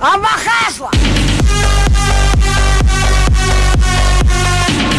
Амахасла!